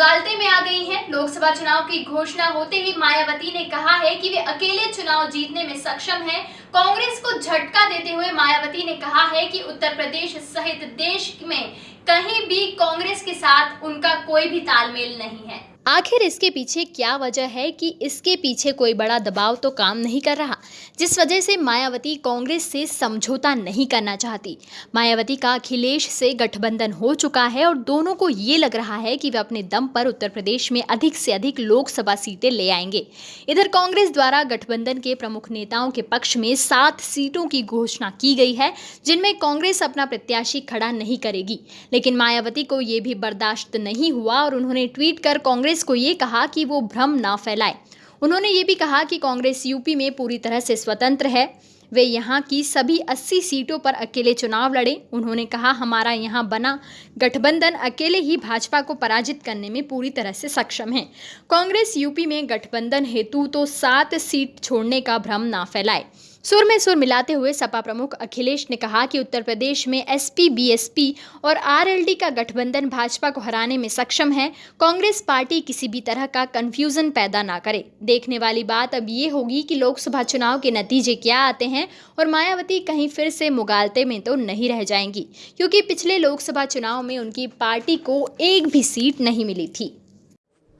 मुगालते में आ गई हैं। लोकसभा चुनाव की घोषणा होते ही मायावती ने कहा है कि वे अकेले चुनाव जीतने में सक्षम हैं। कांग्रेस को झटका देते हुए मायावती ने कहा है कि उत्तर प्रदेश सहित देश में कहीं भी कांग्रेस के साथ उनका कोई भी तालमेल नहीं है। आखिर इसके पीछे क्या वजह है कि इसके पीछे कोई बड़ा दबाव तो काम नहीं कर रहा? जिस वजह से मायावती कांग्रेस से समझौता नहीं करना चाहती। मायावती का अखिलेश से गठबंधन हो चुका है और दोनों को ये लग रहा है कि वे अपने दम पर उत्तर प्रदेश में अधिक से अधिक लोकसभा सीटें ले आएँगे। इधर कांग्रेस द्वारा गठबंधन के प्रमुख नेताओं के पक्ष में सात सीटों की घोषणा की गई है, जिनमें कांग्रेस अपना प्रत्याशी खड़ा नहीं करेगी। लेकिन मायावती को ये भी बर्दाश्त नहीं हुआ और उन्होंने ट्वीट कर कांग्रेस कांग्रेस को ये कहा कि वो भ्रम ना फैलाए। उन्होंने ये भी कहा कि कांग्रेस यूपी में पूरी तरह से स्वतंत्र है। वे यहाँ की सभी 80 सीटों पर अकेले चुनाव लड़े। उन्होंने कहा, हमारा यहाँ बना गठबंधन अकेले ही भाजपा को पराजित करने में पूरी तरह से सक्षम है। कांग्रेस यूपी में गठबंधन हेतु तो सात सीट छोड़ने का भ्रम ना फैलाए। सुर में सुर मिलाते हुए सपा प्रमुख अखिलेश ने कहा कि उत्तर प्रदेश में एसपी, बीएसपी और आरएलडी का गठबंधन भाजपा को हराने में सक्षम है। कांग्रेस पार्टी किसी भी तरह का कंफ्यूजन पैदा ना करे। देखने वाली बात अब ये होगी कि लोकसभा चुनाव के नतीजे क्या आते हैं और मायावती कहीं फिर से मुगालते में तो नहीं रह जाएँगी, क्योंकि पिछले लोकसभा चुनाव में उनकी पार्टी को एक भी सीट नहीं मिली थी।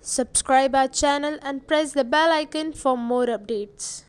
Subscribe our channel and press the bell icon for more updates.